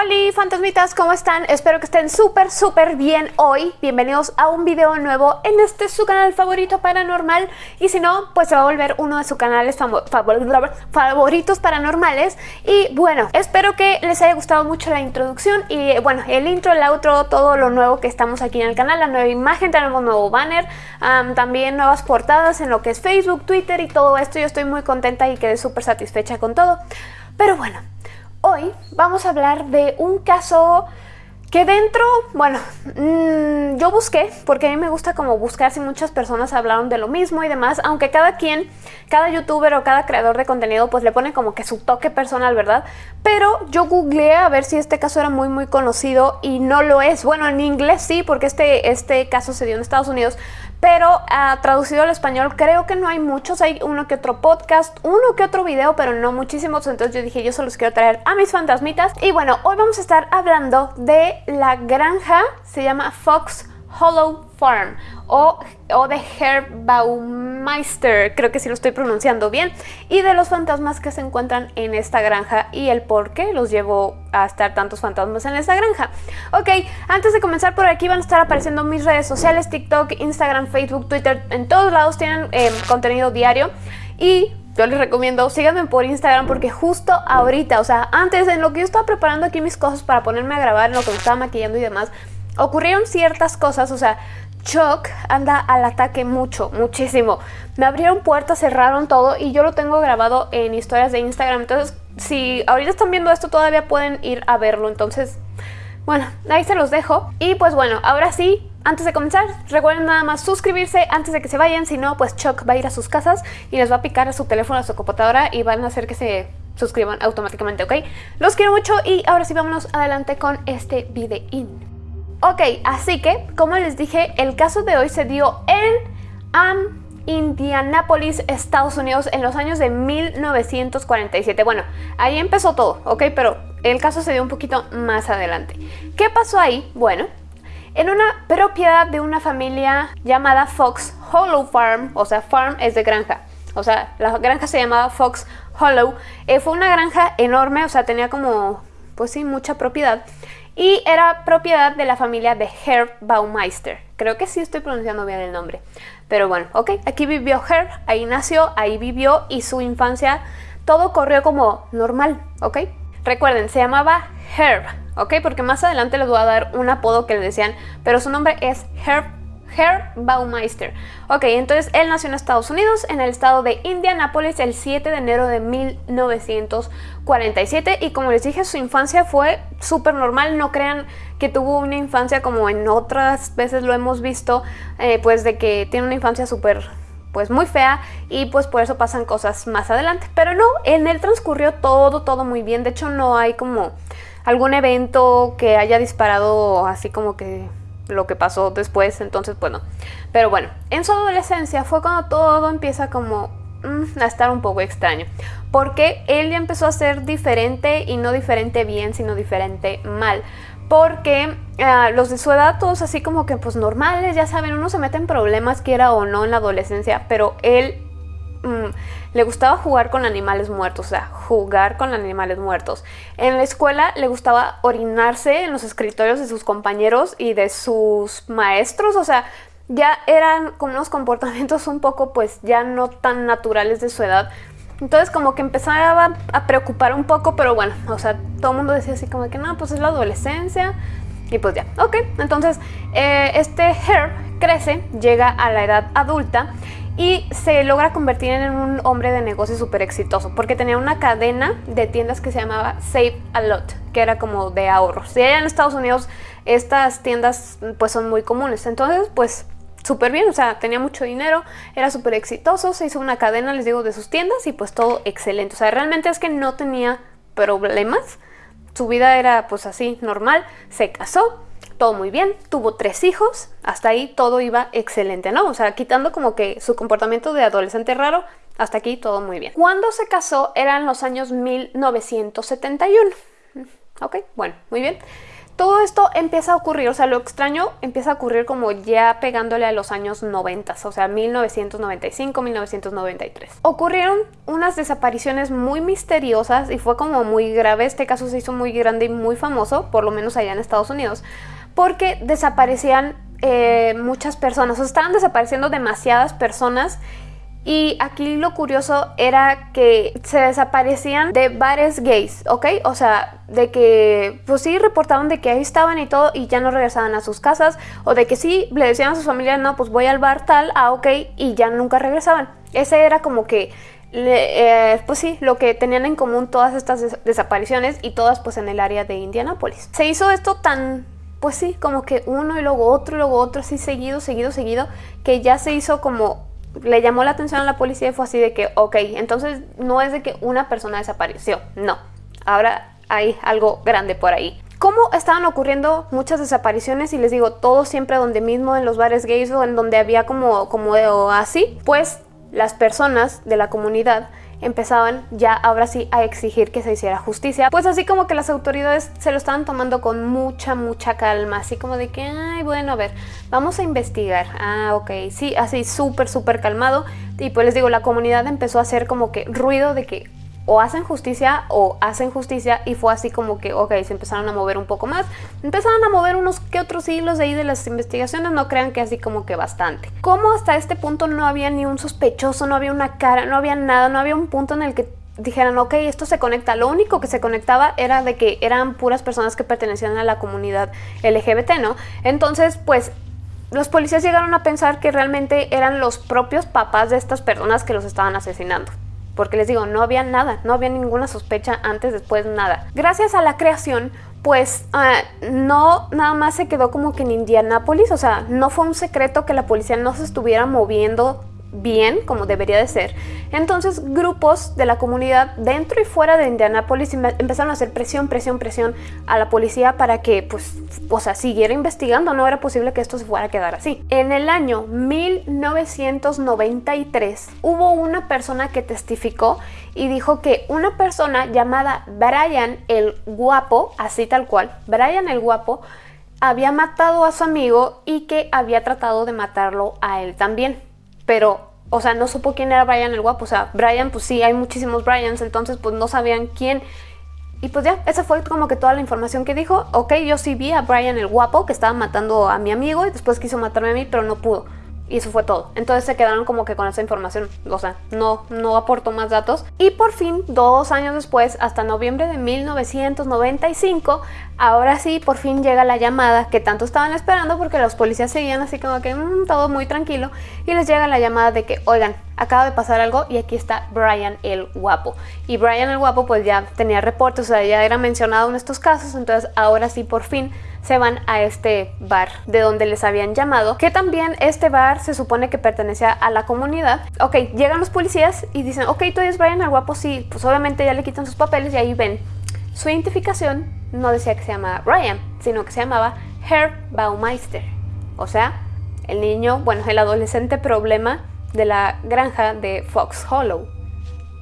Hola fantasmitas, ¿cómo están? Espero que estén súper súper bien hoy. Bienvenidos a un video nuevo en este su canal favorito paranormal. Y si no, pues se va a volver uno de sus canales favoritos paranormales. Y bueno, espero que les haya gustado mucho la introducción. Y bueno, el intro, el outro, todo lo nuevo que estamos aquí en el canal La nueva imagen, tenemos nuevo banner También nuevas portadas en lo que es Facebook, Twitter y todo esto. Yo estoy muy contenta y quedé súper satisfecha con todo. Pero bueno Hoy vamos a hablar de un caso que dentro, bueno, mm, yo busqué, porque a mí me gusta como buscar si muchas personas hablaron de lo mismo y demás, aunque cada quien, cada youtuber o cada creador de contenido pues le pone como que su toque personal, ¿verdad? Pero yo googleé a ver si este caso era muy muy conocido y no lo es. Bueno, en inglés sí, porque este, este caso se dio en Estados Unidos, pero uh, traducido al español creo que no hay muchos, hay uno que otro podcast, uno que otro video, pero no muchísimos, entonces yo dije yo solo los quiero traer a mis fantasmitas. Y bueno, hoy vamos a estar hablando de la granja, se llama Fox Hollow Farm o, o de Herbaumeister, creo que sí lo estoy pronunciando bien, y de los fantasmas que se encuentran en esta granja y el por qué los llevo a estar tantos fantasmas en esta granja. Ok, antes de comenzar por aquí van a estar apareciendo mis redes sociales, TikTok, Instagram, Facebook, Twitter, en todos lados tienen eh, contenido diario y yo les recomiendo, síganme por Instagram porque justo ahorita, o sea, antes en lo que yo estaba preparando aquí mis cosas para ponerme a grabar, en lo que me estaba maquillando y demás, ocurrieron ciertas cosas, o sea, Chuck anda al ataque mucho, muchísimo. Me abrieron puertas, cerraron todo y yo lo tengo grabado en historias de Instagram. Entonces, si ahorita están viendo esto, todavía pueden ir a verlo. Entonces, bueno, ahí se los dejo. Y pues bueno, ahora sí, antes de comenzar, recuerden nada más suscribirse antes de que se vayan. Si no, pues Chuck va a ir a sus casas y les va a picar a su teléfono, a su computadora y van a hacer que se suscriban automáticamente, ¿ok? Los quiero mucho y ahora sí vámonos adelante con este videín. Ok, así que, como les dije, el caso de hoy se dio en Indianápolis, Estados Unidos, en los años de 1947. Bueno, ahí empezó todo, ok, pero el caso se dio un poquito más adelante. ¿Qué pasó ahí? Bueno, en una propiedad de una familia llamada Fox Hollow Farm, o sea, farm es de granja, o sea, la granja se llamaba Fox Hollow, eh, fue una granja enorme, o sea, tenía como, pues sí, mucha propiedad y era propiedad de la familia de Herb Baumeister. Creo que sí estoy pronunciando bien el nombre. Pero bueno, ok, aquí vivió Herb, ahí nació, ahí vivió y su infancia, todo corrió como normal, ¿ok? Recuerden, se llamaba Herb, ¿ok? Porque más adelante les voy a dar un apodo que le decían, pero su nombre es Herb Herr Baumeister. Ok, entonces él nació en Estados Unidos, en el estado de Indianápolis, el 7 de enero de 1947 y como les dije, su infancia fue súper normal, no crean que tuvo una infancia como en otras veces lo hemos visto, eh, pues de que tiene una infancia súper pues muy fea y pues por eso pasan cosas más adelante. Pero no, en él transcurrió todo, todo muy bien. De hecho no hay como algún evento que haya disparado así como que lo que pasó después, entonces bueno. Pero bueno, en su adolescencia fue cuando todo empieza como mm, a estar un poco extraño. Porque él ya empezó a ser diferente y no diferente bien, sino diferente mal. Porque ah, los de su edad todos así como que pues normales, ya saben, uno se mete en problemas quiera o no en la adolescencia, pero él Mm, le gustaba jugar con animales muertos, o sea, jugar con animales muertos. En la escuela le gustaba orinarse en los escritorios de sus compañeros y de sus maestros, o sea, ya eran como unos comportamientos un poco pues ya no tan naturales de su edad. Entonces como que empezaba a preocupar un poco, pero bueno, o sea, todo el mundo decía así como que no, pues es la adolescencia y pues ya, ok. Entonces eh, este Herb crece, llega a la edad adulta y se logra convertir en un hombre de negocio súper exitoso porque tenía una cadena de tiendas que se llamaba Save a Lot, que era como de ahorros. Y allá en Estados Unidos estas tiendas pues son muy comunes, entonces pues súper bien, o sea, tenía mucho dinero, era súper exitoso, se hizo una cadena, les digo, de sus tiendas y pues todo excelente. O sea, realmente es que no tenía problemas, su vida era pues así, normal, se casó, todo muy bien, tuvo tres hijos, hasta ahí todo iba excelente, ¿no? O sea, quitando como que su comportamiento de adolescente raro, hasta aquí todo muy bien. Cuando se casó eran los años 1971. Ok, bueno, muy bien. todo esto empieza a ocurrir, o sea, lo extraño empieza a ocurrir como ya pegándole a los años 90, o sea, 1995, 1993. Ocurrieron unas desapariciones muy misteriosas y fue como muy grave, este caso se hizo muy grande y muy famoso, por lo menos allá en Estados Unidos, porque desaparecían eh, muchas personas, o estaban desapareciendo demasiadas personas y aquí lo curioso era que se desaparecían de bares gays, ¿ok? O sea, de que pues sí reportaban de que ahí estaban y todo y ya no regresaban a sus casas o de que sí le decían a sus familias, no, pues voy al bar tal, ah, ok, y ya nunca regresaban. Ese era como que, eh, pues sí, lo que tenían en común todas estas desapariciones y todas pues en el área de Indianápolis. Se hizo esto tan pues sí, como que uno y luego otro y luego otro, así seguido, seguido, seguido, que ya se hizo como le llamó la atención a la policía y fue así de que, ok, entonces no es de que una persona desapareció, no, ahora hay algo grande por ahí. ¿Cómo estaban ocurriendo muchas desapariciones? Y les digo, todo siempre donde mismo, en los bares gays o en donde había como, como así, pues las personas de la comunidad empezaban ya ahora sí a exigir que se hiciera justicia. Pues así como que las autoridades se lo estaban tomando con mucha, mucha calma, así como de que, ay, bueno, a ver, vamos a investigar. Ah, ok, sí, así súper, súper calmado. Y pues les digo, la comunidad empezó a hacer como que ruido de que, o hacen justicia o hacen justicia y fue así como que, ok, se empezaron a mover un poco más. Empezaron a mover unos que otros hilos de ahí de las investigaciones, no crean que así como que bastante. Como hasta este punto no había ni un sospechoso, no había una cara, no había nada, no había un punto en el que dijeran, ok, esto se conecta. Lo único que se conectaba era de que eran puras personas que pertenecían a la comunidad LGBT, ¿no? Entonces, pues los policías llegaron a pensar que realmente eran los propios papás de estas personas que los estaban asesinando porque les digo, no había nada, no había ninguna sospecha antes, después, nada. Gracias a la creación, pues ah, no nada más se quedó como que en Indianápolis, o sea, no fue un secreto que la policía no se estuviera moviendo bien como debería de ser. Entonces grupos de la comunidad dentro y fuera de Indianápolis empezaron a hacer presión, presión, presión a la policía para que pues, o sea, siguiera investigando. No era posible que esto se fuera a quedar así. En el año 1993 hubo una persona que testificó y dijo que una persona llamada Brian el Guapo, así tal cual, Brian el Guapo, había matado a su amigo y que había tratado de matarlo a él también pero, o sea, no supo quién era Brian el guapo. O sea, Brian, pues sí, hay muchísimos Brians, entonces pues no sabían quién. Y pues ya, esa fue como que toda la información que dijo. Ok, yo sí vi a Brian el guapo que estaba matando a mi amigo y después quiso matarme a mí, pero no pudo. Y eso fue todo. Entonces se quedaron como que con esa información. O sea, no, no aportó más datos. Y por fin, dos años después, hasta noviembre de 1995, ahora sí, por fin llega la llamada que tanto estaban esperando porque los policías seguían así como que mm, todo muy tranquilo. Y les llega la llamada de que, oigan, acaba de pasar algo y aquí está Brian el guapo. Y Brian el guapo pues ya tenía reportes, o sea, ya era mencionado en estos casos. Entonces ahora sí, por fin se van a este bar de donde les habían llamado, que también este bar se supone que pertenecía a la comunidad. Ok, llegan los policías y dicen, ok, tú eres Brian el guapo, sí, pues obviamente ya le quitan sus papeles y ahí ven. Su identificación no decía que se llamaba Brian, sino que se llamaba Herb Baumeister. O sea, el niño, bueno, el adolescente problema de la granja de Fox Hollow.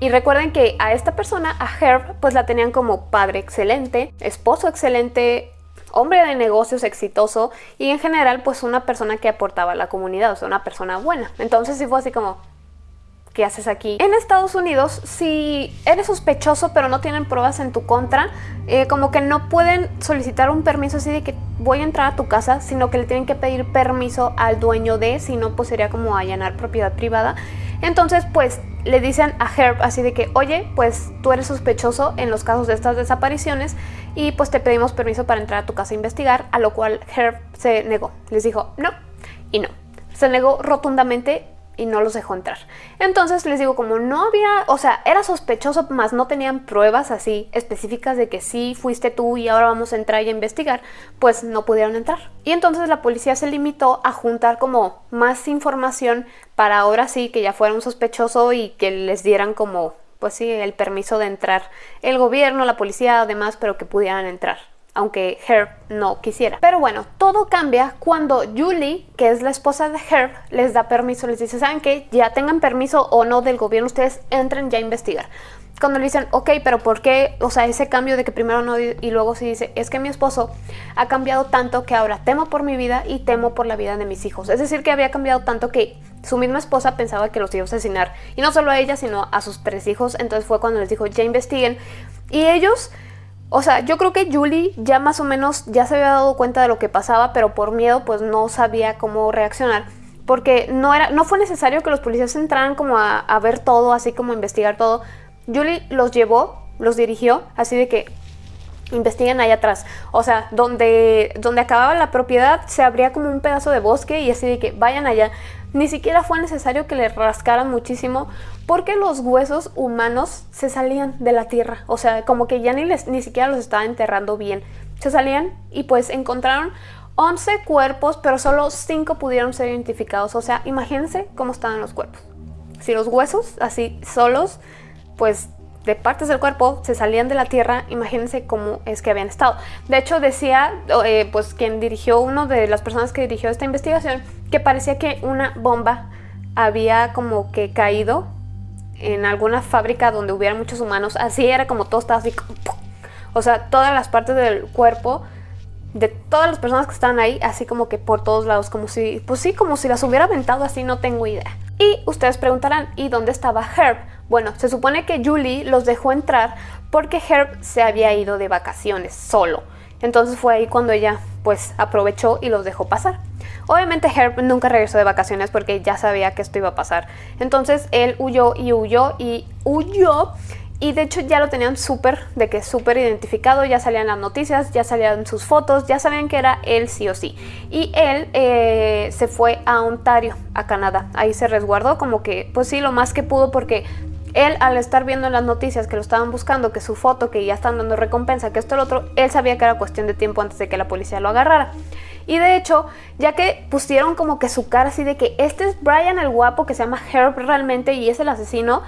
Y recuerden que a esta persona, a Herb, pues la tenían como padre excelente, esposo excelente, hombre de negocios exitoso y en general pues una persona que aportaba a la comunidad, o sea, una persona buena. Entonces sí fue así como, ¿qué haces aquí? En Estados Unidos, si eres sospechoso pero no tienen pruebas en tu contra, eh, como que no pueden solicitar un permiso así de que voy a entrar a tu casa, sino que le tienen que pedir permiso al dueño de, si no pues sería como allanar propiedad privada. Entonces pues le dicen a Herb así de que, oye, pues tú eres sospechoso en los casos de estas desapariciones y pues te pedimos permiso para entrar a tu casa a investigar, a lo cual Herb se negó. Les dijo no y no. Se negó rotundamente y no los dejó entrar. Entonces les digo, como no había, o sea, era sospechoso, más no tenían pruebas así específicas de que sí fuiste tú y ahora vamos a entrar y a investigar, pues no pudieron entrar. Y entonces la policía se limitó a juntar como más información para ahora sí que ya fuera un sospechoso y que les dieran como pues sí, el permiso de entrar el gobierno, la policía, además, pero que pudieran entrar aunque Herb no quisiera. Pero bueno, todo cambia cuando Julie, que es la esposa de Herb, les da permiso, les dice, ¿saben qué? Ya tengan permiso o no del gobierno, ustedes entren ya a investigar. cuando le dicen, ok, pero ¿por qué? O sea, ese cambio de que primero no y luego se dice, es que mi esposo ha cambiado tanto que ahora temo por mi vida y temo por la vida de mis hijos. Es decir, que había cambiado tanto que su misma esposa pensaba que los iba a asesinar. Y no solo a ella, sino a sus tres hijos. Entonces fue cuando les dijo, ya investiguen. Y ellos... O sea, yo creo que Julie ya más o menos ya se había dado cuenta de lo que pasaba, pero por miedo pues no sabía cómo reaccionar. Porque no, era, no fue necesario que los policías entraran como a, ver todo, así como a investigar todo, Julie los llevó, los dirigió, así de que investiguen allá atrás. O sea, donde, donde acababa la propiedad se abría como un pedazo de bosque y así de que vayan allá. Ni siquiera fue necesario que le rascaran muchísimo porque los huesos humanos se salían de la tierra. O sea, como que ya ni, les, ni siquiera los estaba enterrando bien. Se salían y pues encontraron 11 cuerpos, pero solo 5 pudieron ser identificados. O sea, imagínense cómo estaban los cuerpos. Si los huesos así solos pues de partes del cuerpo se salían de la tierra, imagínense cómo es que habían estado. De hecho decía, eh, pues quien dirigió, uno de las personas que dirigió esta investigación, que parecía que una bomba había como que caído en alguna fábrica donde hubiera muchos humanos, así era como todo estaba así, o sea, todas las partes del cuerpo de todas las personas que están ahí, así como que por todos lados, como si, pues sí, como si las hubiera aventado así, no tengo idea. Y ustedes preguntarán, ¿y dónde estaba Herb? Bueno, se supone que Julie los dejó entrar porque Herb se había ido de vacaciones solo. Entonces fue ahí cuando ella pues aprovechó y los dejó pasar. Obviamente Herb nunca regresó de vacaciones porque ya sabía que esto iba a pasar. Entonces él huyó y huyó y huyó y de hecho ya lo tenían súper, de que súper identificado, ya salían las noticias, ya salían sus fotos, ya sabían que era él sí o sí. Y él eh, se fue a Ontario, a Canadá. Ahí se resguardó como que, pues sí, lo más que pudo porque él al estar viendo en las noticias que lo estaban buscando, que su foto, que ya están dando recompensa, que esto lo otro, él sabía que era cuestión de tiempo antes de que la policía lo agarrara. Y de hecho, ya que pusieron como que su cara así de que este es Brian el guapo que se llama Herb realmente y es el asesino,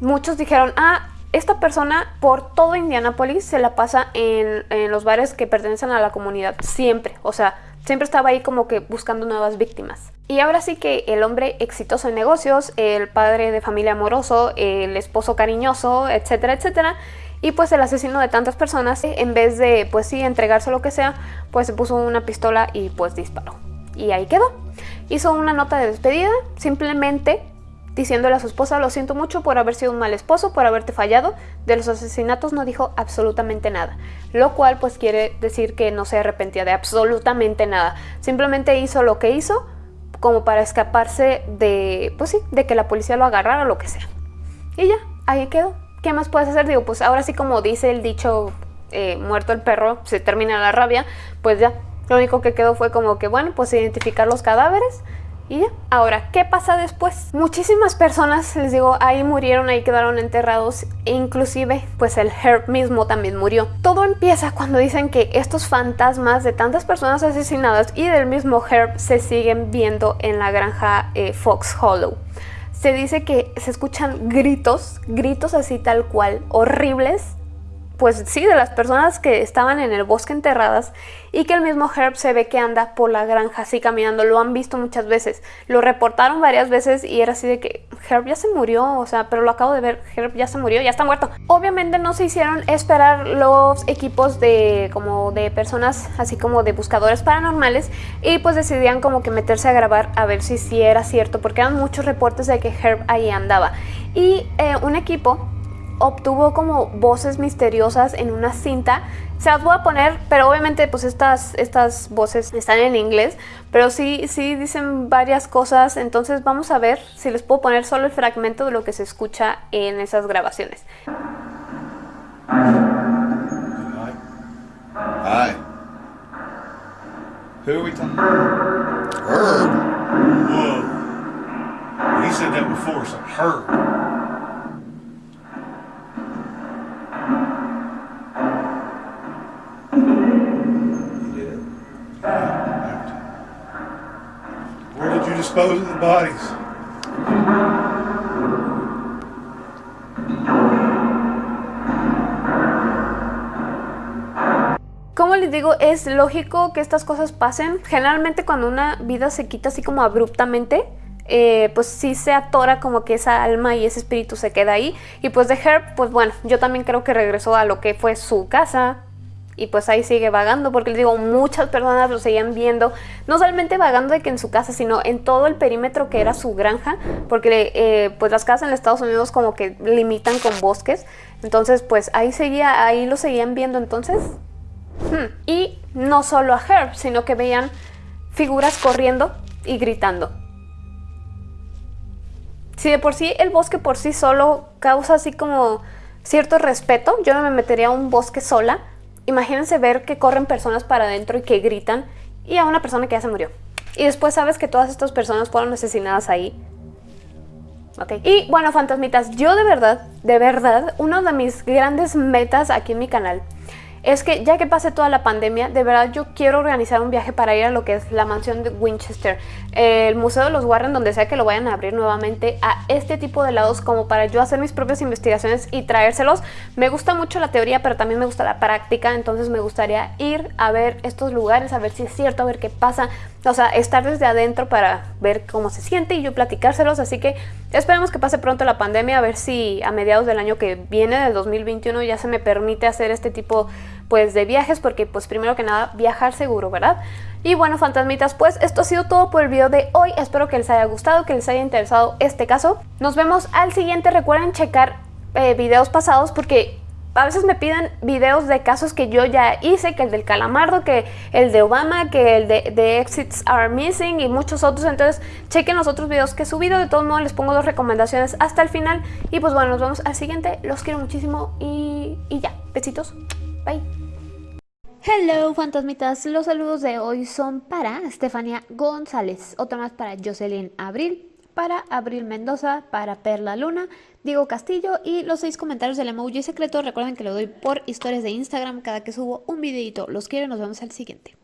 muchos dijeron, ah, esta persona por todo Indianapolis se la pasa en, los bares que pertenecen a la comunidad, siempre, o sea, siempre estaba ahí como que buscando nuevas víctimas. Y ahora sí que el hombre exitoso en negocios, el padre de familia amoroso, el esposo cariñoso, etcétera, etcétera, y pues el asesino de tantas personas, en vez de pues sí entregarse lo que sea, pues se puso una pistola y pues disparó. Y ahí quedó. Hizo una nota de despedida, simplemente diciéndole a su esposa, lo siento mucho por haber sido un mal esposo, por haberte fallado. De los asesinatos no dijo absolutamente nada, lo cual pues quiere decir que no se arrepentía de absolutamente nada. Simplemente hizo lo que hizo como para escaparse de, pues sí, de que la policía lo agarrara o lo que sea. Y ya, ahí quedó. ¿Qué más puedes hacer? Digo, pues ahora sí como dice el dicho, eh, muerto el perro, se termina la rabia, pues ya. Lo único que quedó fue como que, bueno, pues identificar los cadáveres, y ya. Ahora, ¿qué pasa después? Muchísimas personas, les digo, ahí murieron, ahí quedaron enterrados e inclusive pues el Herb mismo también murió. Todo empieza cuando dicen que estos fantasmas de tantas personas asesinadas y del mismo Herb se siguen viendo en la granja eh, Fox Hollow. Se dice que se escuchan gritos, gritos así tal cual, horribles, pues sí, de las personas que estaban en el bosque enterradas y que el mismo Herb se ve que anda por la granja así caminando, lo han visto muchas veces, lo reportaron varias veces y era así de que Herb ya se murió, o sea, pero lo acabo de ver, Herb ya se murió, ya está muerto. Obviamente no se hicieron esperar los equipos de como de personas así como de buscadores paranormales y pues decidían como que meterse a grabar a ver si sí era cierto porque eran muchos reportes de que Herb ahí andaba y eh, un equipo obtuvo como voces misteriosas en una cinta. Se las voy a poner, pero obviamente pues estas, estas voces están en inglés, pero sí, sí dicen varias cosas, entonces vamos a ver si les puedo poner solo el fragmento de lo que se escucha en esas grabaciones. Herb. Herb. Como les digo, es lógico que estas cosas pasen. Generalmente cuando una vida se quita así como abruptamente, eh, pues sí se atora como que esa alma y ese espíritu se queda ahí. Y pues de Herb, pues bueno, yo también creo que regresó a lo que fue su casa, y pues ahí sigue vagando, porque les digo, muchas personas lo seguían viendo, no solamente vagando de que en su casa, sino en todo el perímetro que era su granja, porque eh, pues las casas en Estados Unidos como que limitan con bosques, entonces pues ahí seguía, ahí lo seguían viendo entonces. Hmm, y no solo a Herb, sino que veían figuras corriendo y gritando. Si de por sí el bosque por sí solo causa así como cierto respeto, yo no me metería a un bosque sola, Imagínense ver que corren personas para adentro y que gritan y a una persona que ya se murió. Y después sabes que todas estas personas fueron asesinadas ahí. Ok. Y bueno, fantasmitas, yo de verdad, de verdad, una de mis grandes metas aquí en mi canal es que ya que pase toda la pandemia, de verdad yo quiero organizar un viaje para ir a lo que es la mansión de Winchester, el Museo de los Warren, donde sea que lo vayan a abrir nuevamente, a este tipo de lados como para yo hacer mis propias investigaciones y traérselos. Me gusta mucho la teoría, pero también me gusta la práctica, entonces me gustaría ir a ver estos lugares, a ver si es cierto, a ver qué pasa, o sea, estar desde adentro para ver cómo se siente y yo platicárselos, así que esperemos que pase pronto la pandemia, a ver si a mediados del año que viene, del 2021, ya se me permite hacer este tipo pues de viajes, porque pues primero que nada viajar seguro, ¿verdad? Y bueno, fantasmitas, pues esto ha sido todo por el video de hoy, espero que les haya gustado, que les haya interesado este caso. Nos vemos al siguiente, recuerden checar eh, videos pasados porque a veces me piden videos de casos que yo ya hice, que el del calamardo, que el de Obama, que el de, Exits Are Missing y muchos otros. Entonces chequen los otros videos que he subido. De todos modos les pongo dos recomendaciones hasta el final. Y pues bueno, nos vemos al siguiente. Los quiero muchísimo y, y ya. Besitos. Bye. Hello fantasmitas, los saludos de hoy son para Estefania González, otro más para Jocelyn Abril, para Abril Mendoza, para Perla Luna, Diego Castillo y los seis comentarios del emoji secreto. Recuerden que lo doy por historias de Instagram cada que subo un videito. Los quiero y nos vemos al siguiente.